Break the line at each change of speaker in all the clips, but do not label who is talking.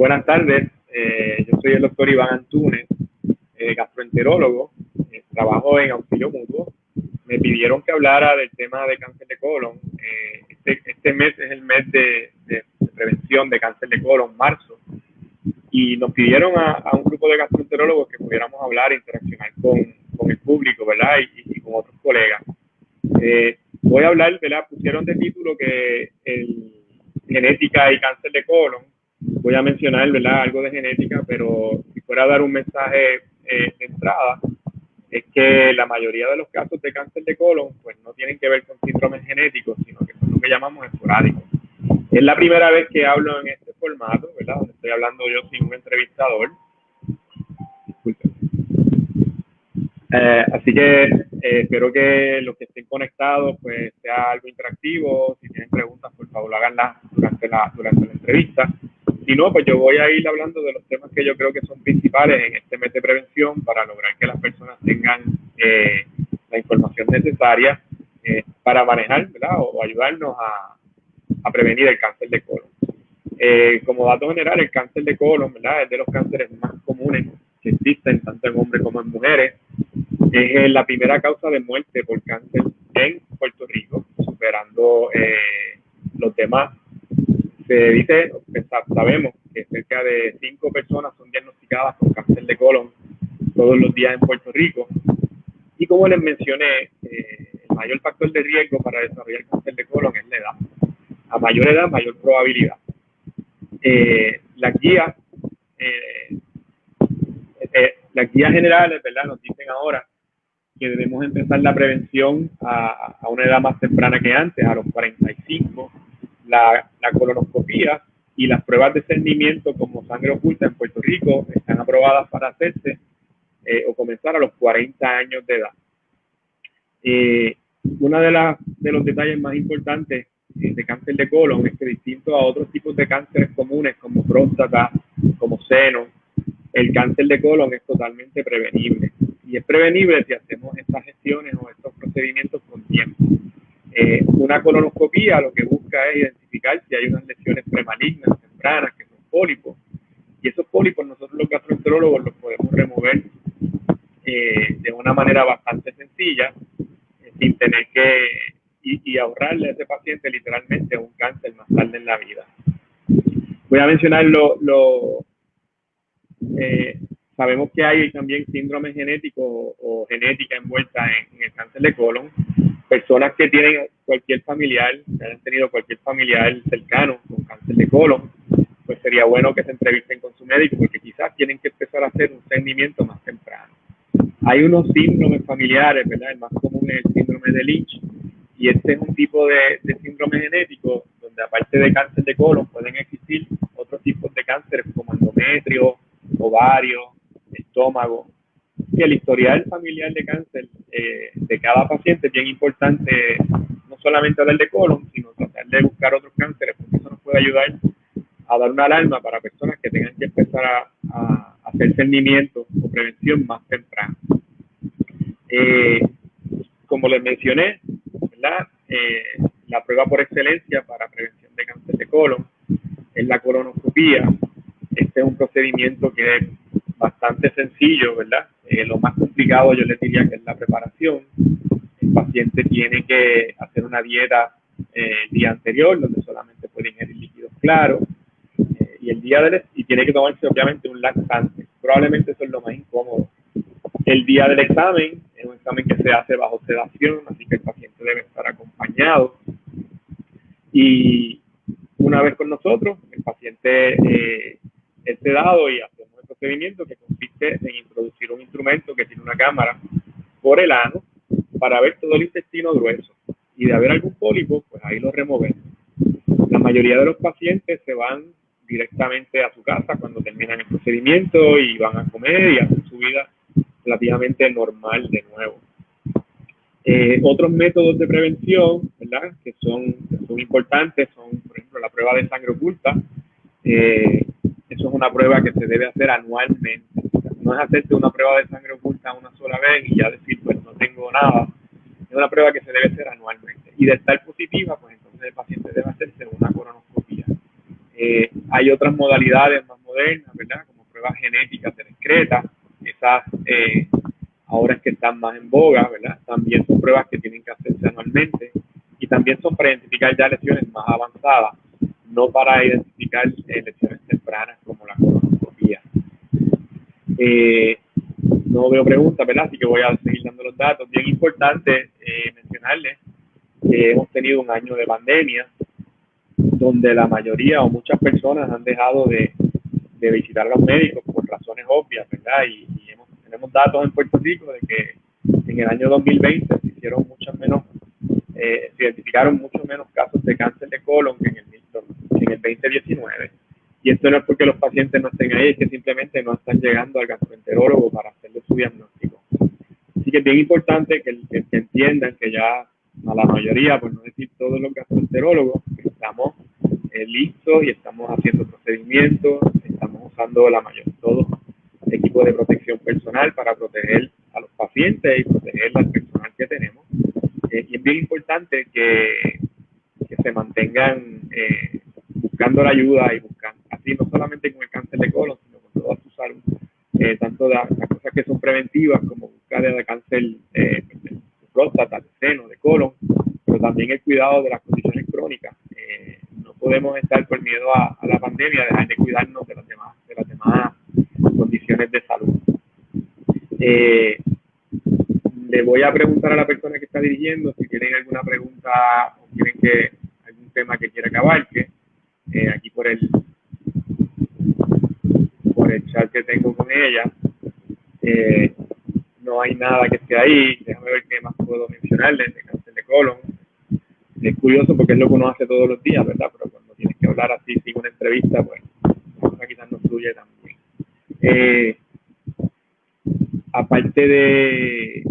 buenas tardes. Eh, yo soy el doctor Iván Antunes, eh, gastroenterólogo. Eh, trabajo en auxilio mutuo. Me pidieron que hablara del tema de cáncer de colon. Este, este, mes es el mes de, prevención de cáncer de colon, marzo. Y nos pidieron a, un grupo de gastroenterólogos que pudiéramos hablar e interaccionar con, con el público, ¿verdad? Y, con otros colegas. voy a hablar, ¿verdad? Pusieron de título que el genética y cáncer de colon voy a mencionar ¿verdad? algo de genética, pero si fuera a dar un mensaje eh, de entrada, es que la mayoría de los casos de cáncer de colon pues no tienen que ver con síndromes genéticos, sino que son lo que llamamos esporádicos. Es la primera vez que hablo en este formato, ¿verdad? Donde estoy hablando yo sin un entrevistador. Eh, así que eh, espero que los que estén conectados pues sea algo interactivo. Si tienen preguntas, por favor háganlas durante la, durante la entrevista. Si no, pues yo voy a ir hablando de los temas que yo creo que son principales en este mes de prevención para lograr que las personas tengan eh, la información necesaria eh, para manejar ¿verdad? o, ayudarnos a, a, prevenir el cáncer de colon. Eh, como dato general, el cáncer de colon ¿verdad? es de los cánceres más comunes que existen tanto en hombres como en mujeres. Es la primera causa de muerte por cáncer en Puerto Rico, superando los demás se dice, sabemos que cerca de cinco personas son diagnosticadas con cáncer de colon todos los días en Puerto Rico. Y como les mencioné, eh, el mayor factor de riesgo para desarrollar cáncer de colon es la edad. A mayor edad, mayor probabilidad. Eh, las guías, eh, las guías generales, ¿verdad? Nos dicen ahora que debemos empezar la prevención a, a una edad más temprana que antes, a los 45 la, colonoscopía y las pruebas de cernimiento como sangre oculta en Puerto Rico están aprobadas para hacerse eh, o comenzar a los 40 años de edad. Eh, uno de, de los detalles más importantes eh, de cáncer de colon es que distinto a otros tipos de cánceres comunes como próstata, como seno, el cáncer de colon es totalmente prevenible. Y es prevenible si hacemos estas gestiones o estos procedimientos con tiempo. Eh, una colonoscopía lo que busca es identificar si hay unas lesiones premalignas, tempranas, que son pólipos. Y esos pólipos nosotros los gastroenterólogos los podemos remover eh, de una manera bastante sencilla, eh, sin tener que y, ahorrarle a ese paciente literalmente un cáncer más tarde en la vida. Voy a mencionar lo, lo sabemos que hay también síndrome genético o, genética envuelta en, el cáncer de colon personas que tienen cualquier familiar, que hayan tenido cualquier familiar cercano con cáncer de colon, pues sería bueno que se entrevisten con su médico porque quizás tienen que empezar a hacer un seguimiento más temprano. Hay unos síndromes familiares, ¿verdad? El más común es el síndrome de Lynch y este es un tipo de, de síndrome genético donde aparte de cáncer de colon pueden existir otros tipos de cánceres como endometrio, ovario, estómago, que el historial familiar de cáncer eh, de cada paciente es bien importante, no solamente hablar de colon, sino tratar de buscar otros cánceres, porque eso nos puede ayudar a dar una alarma para personas que tengan que empezar a, hacer cernimiento o prevención más temprano. Eh, como les mencioné, eh, la prueba por excelencia para prevención de cáncer de colon es la colonoscopía. Este es un procedimiento que es bastante sencillo, ¿verdad? Eh, lo más complicado yo les diría que es la preparación. El paciente tiene que hacer una dieta eh, el día anterior, donde solamente puede ingerir líquidos claros, eh, y el día del y tiene que tomarse obviamente un laxante. Probablemente eso es lo más incómodo. El día del examen es un examen que se hace bajo sedación, así que el paciente debe estar acompañado. Y una vez con nosotros, el paciente es sedado y hace procedimiento que consiste en introducir un instrumento que tiene una cámara por el ano para ver todo el intestino grueso. Y de haber algún pólipo, pues ahí lo removemos. La mayoría de los pacientes se van directamente a su casa cuando terminan el procedimiento y van a comer y hacen su vida relativamente normal de nuevo. Eh, otros métodos de prevención, ¿verdad? Que son, son importantes, son, por ejemplo, la prueba de sangre oculta, eh, eso es una prueba que se debe hacer anualmente. No es hacerte una prueba de sangre oculta una sola vez y ya decir, pues no tengo nada. Es una prueba que se debe hacer anualmente. Y de estar positiva, pues entonces el paciente debe hacerse una colonoscopia. Eh, hay otras modalidades más modernas, ¿verdad? Como pruebas genéticas de excreta, esas eh, ahora es que están más en boga, ¿verdad? También son pruebas que tienen que hacerse anualmente y también son para identificar ya lesiones más avanzadas, no para identificar eh, lesiones tempranas como la colonoscopía. Eh, no veo preguntas, ¿verdad? Así que voy a seguir dando los datos. Bien importante eh, mencionarles que hemos tenido un año de pandemia donde la mayoría o muchas personas han dejado de, visitar a los médicos por razones obvias, ¿verdad? Y, tenemos datos en Puerto Rico de que en el año 2020 se hicieron muchas menos, eh, se identificaron muchos menos casos de cáncer de colon que en el, en el 2019 y esto no es porque los pacientes no estén ahí, es que simplemente no están llegando al gastroenterólogo para hacerle su diagnóstico. Así que es bien importante que, entiendan que ya a la mayoría, por no decir todos los gastroenterólogos, estamos eh, listos y estamos haciendo procedimientos, estamos usando la mayor, todo equipo de protección personal para proteger a los pacientes y proteger al personal que tenemos. Eh, y es bien importante que, que se mantengan eh, buscando la ayuda y buscando no solamente con el cáncer de colon, sino con toda su salud, eh, tanto las, cosas que son preventivas como buscar el cáncer eh, de próstata, de seno, de colon, pero también el cuidado de las condiciones crónicas. Eh, no podemos estar por miedo a, la pandemia, dejar de cuidarnos de las demás, de las demás condiciones de salud. le voy a preguntar a la persona que está dirigiendo si tienen alguna pregunta o quieren que algún tema que quiera que aquí por el el chat que tengo con ella. Eh, no hay nada que esté ahí. Déjame ver qué más puedo mencionarle de cáncer de colon. Es curioso porque es lo que uno hace todos los días, ¿verdad? Pero cuando tienes que hablar así, sin una entrevista, pues quizás no fluye también. Eh, aparte de,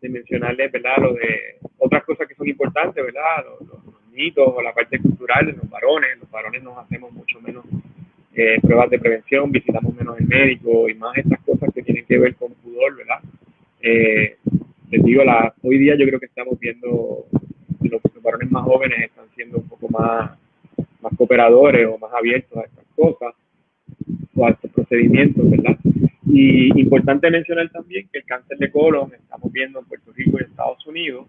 de mencionarles, ¿verdad? Lo de otras cosas que son importantes, ¿verdad? Los, los mitos o la parte cultural de los varones. Los varones nos hacemos mucho menos eh, pruebas de prevención, visitamos menos el médico y más estas cosas que tienen que ver con pudor, ¿verdad? Eh, les digo, la, hoy día yo creo que estamos viendo los, varones más jóvenes están siendo un poco más, más cooperadores o más abiertos a estas cosas o a estos procedimientos, ¿verdad? Y importante mencionar también que el cáncer de colon estamos viendo en Puerto Rico y Estados Unidos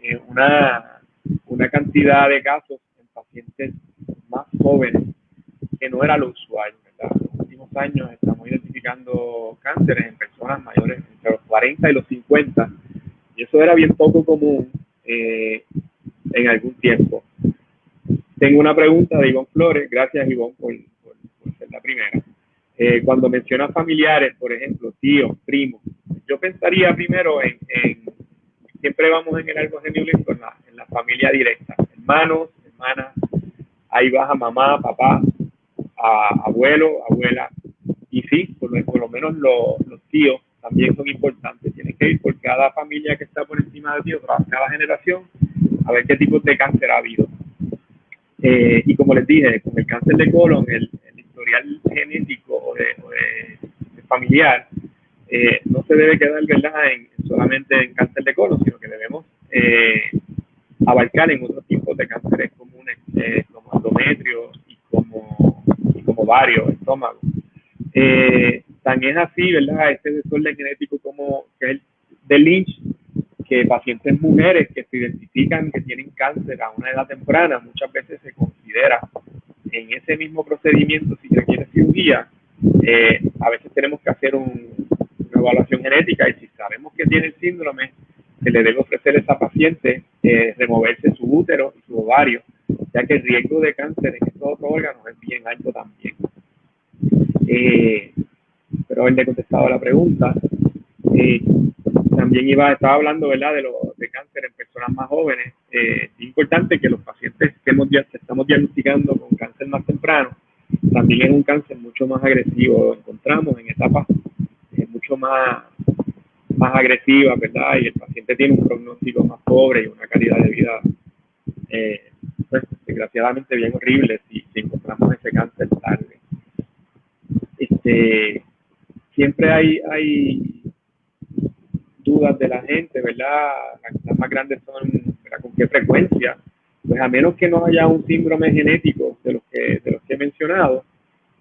eh, una, una cantidad de casos en pacientes más jóvenes que no era lo usual. ¿verdad? En los últimos años estamos identificando cánceres en personas mayores entre los 40 y los 50, y eso era bien poco común eh, en algún tiempo. Tengo una pregunta de Ivonne Flores, gracias Ivonne por, ser la primera. Eh, cuando mencionas familiares, por ejemplo, tíos, primos, yo pensaría primero en, siempre vamos en el árbol genealógico en la, en la familia directa, hermanos, hermanas, ahí baja mamá, papá, a abuelo, abuela, y sí, por, lo menos los tíos también son importantes. Tienen que ir por cada familia que está por encima de tío, cada generación, a ver qué tipo de cáncer ha habido. Eh, y como les dije, con el cáncer de colon, el, historial genético o de, familiar eh, no se debe quedar ¿verdad? En, solamente en cáncer de colon, sino que debemos eh, abarcar en otros tipos de cánceres comunes, como endometrio y como varios estómago. Eh, también así, ¿verdad? Este desorden genético como que es de Lynch, que pacientes mujeres que se identifican que tienen cáncer a una edad temprana, muchas veces se considera en ese mismo procedimiento, si requiere cirugía, eh, a veces tenemos que hacer una evaluación genética y si sabemos que tiene el síndrome, se le debe ofrecer a esa paciente eh, removerse su útero y su ovario ya que el riesgo de cáncer en estos otros órganos es bien alto también. Eh, pero haberle contestado la pregunta. Eh, también iba, estaba hablando ¿verdad? De, lo, de cáncer en personas más jóvenes. Eh, es importante que los pacientes que, hemos, que estamos diagnosticando con cáncer más temprano, también es un cáncer mucho más agresivo. Lo encontramos en etapas mucho más, más agresivas, ¿verdad? Y el paciente tiene un pronóstico más pobre y una calidad de vida eh, pues, desgraciadamente bien horrible si, encontramos ese cáncer tarde. Este, siempre hay, hay dudas de la gente, ¿verdad? Las más grandes son con qué frecuencia. Pues a menos que no haya un síndrome genético de los que, de los que he mencionado,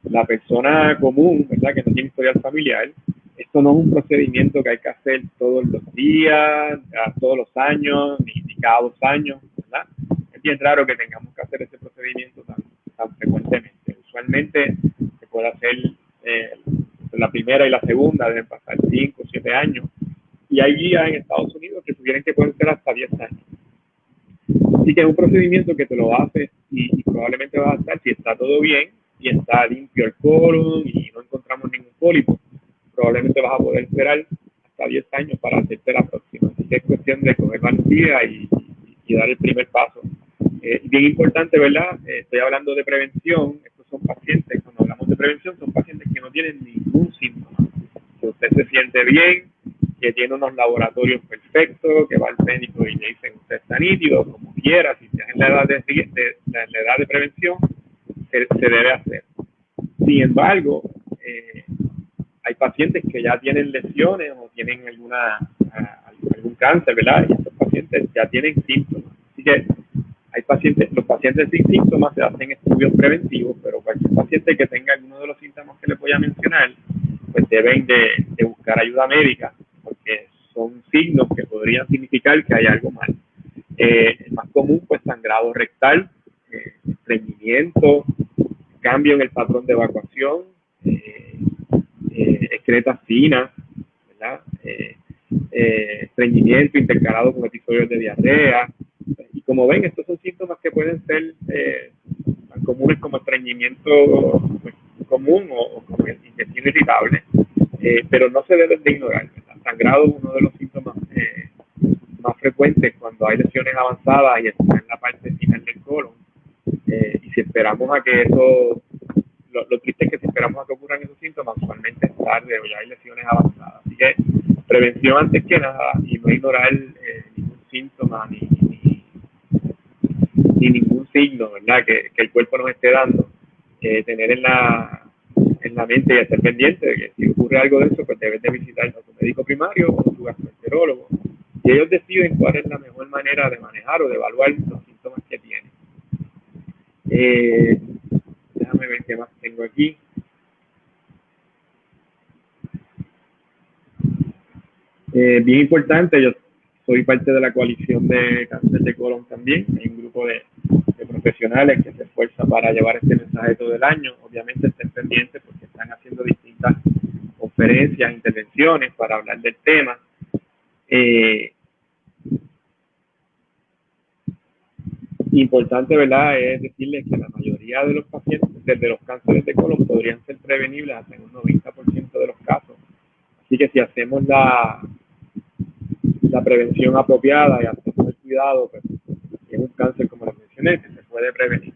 la persona común, ¿verdad? Que no tiene historial familiar, esto no es un procedimiento que hay que hacer todos los días, todos los años, ni, cada dos años, Es raro que tengamos que hacer ese procedimiento tan, tan frecuentemente. Usualmente se puede hacer eh, la primera y la segunda, deben pasar cinco o siete años, y hay guías en Estados Unidos que sugieren que pueden ser hasta 10 años. Así que es un procedimiento que te lo haces y, probablemente vas a estar, si está todo bien y está limpio el colon y no encontramos ningún pólipo, probablemente vas a poder esperar hasta 10 años para hacerte la próxima. Así que es cuestión de coger valentía y, y, dar el primer paso. Eh, bien importante, ¿verdad? Eh, estoy hablando de prevención. Estos son pacientes, cuando hablamos de prevención, son pacientes que no tienen ningún síntoma. Que usted se siente bien, que tiene unos laboratorios perfectos, que va al médico y le dicen usted está nítido, como quiera, si está en la edad de, la edad de prevención, se, debe hacer. Sin embargo, eh, hay pacientes que ya tienen lesiones o tienen alguna ah, algún cáncer, ¿verdad? Y estos pacientes ya tienen síntomas. Así que hay pacientes, los pacientes sin síntomas se hacen estudios preventivos, pero cualquier paciente que tenga alguno de los síntomas que les voy a mencionar, pues deben de, de buscar ayuda médica porque son signos que podrían significar que hay algo mal. Eh, el más común, pues sangrado rectal, eh, estreñimiento, cambio en el patrón de evacuación, eh, eh excretas finas, ¿verdad? estreñimiento intercalado con episodios de diarrea. Y como ven, estos son síntomas que pueden ser tan comunes como estreñimiento pues, común o, como intestino irritable, pero no se deben de ignorar sangrado es uno de los síntomas eh, más frecuentes cuando hay lesiones avanzadas y está en la parte final del colon. Eh, y si esperamos a que eso, lo, triste es que si esperamos a que ocurran esos síntomas, usualmente es tarde o ya hay lesiones avanzadas. Así que prevención antes que nada y no ignorar eh, ningún síntoma ni, ni, ningún signo ¿verdad? Que, que, el cuerpo nos esté dando. tener en la, en la mente y estar pendiente de que si ocurre algo de eso, pues debes de visitar a tu médico primario o tu gastroenterólogo. Y ellos deciden cuál es la mejor manera de manejar o de evaluar los síntomas que tienen. Eh, déjame ver qué más tengo aquí. Eh, bien importante, yo soy parte de la coalición de cáncer de colon también, hay un grupo de profesionales que se esfuerzan para llevar este mensaje todo el año. Obviamente estén pendientes porque están haciendo distintas conferencias, intervenciones para hablar del tema. Eh, importante, ¿verdad?, es decirles que la mayoría de los pacientes de los cánceres de colon podrían ser prevenibles hasta en un 90% de los casos. Así que si hacemos la, la prevención apropiada y hacemos el cuidado, pues, es un cáncer como les mencioné, puede prevenir.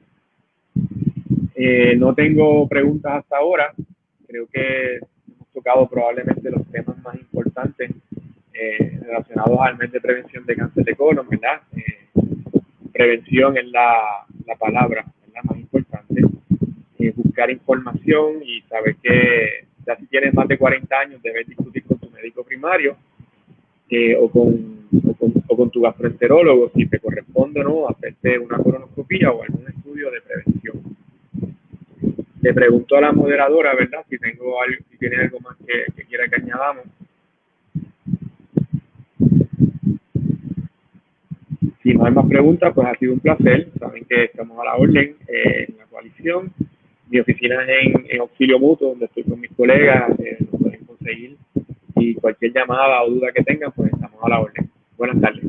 Eh, no tengo preguntas hasta ahora. Creo que hemos tocado probablemente los temas más importantes eh, relacionados al mes de prevención de cáncer de colon, ¿verdad? Eh, prevención es la, la palabra la más importante. buscar información y saber que ya si tienes más de 40 años debes discutir con tu médico primario o con o con, tu gastroenterólogo si te corresponde o no hacerte una colonoscopia o algún estudio de prevención. Le pregunto a la moderadora, ¿verdad? Si tengo algo, si tiene algo más que, que quiera que añadamos. Si no hay más preguntas, pues ha sido un placer. Saben que estamos a la orden eh, en la coalición. Mi oficina es en, en, Auxilio Mutuo, donde estoy con mis colegas. Eh, lo pueden conseguir. Y cualquier llamada o duda que tengan, pues estamos a la orden. Buenas tardes.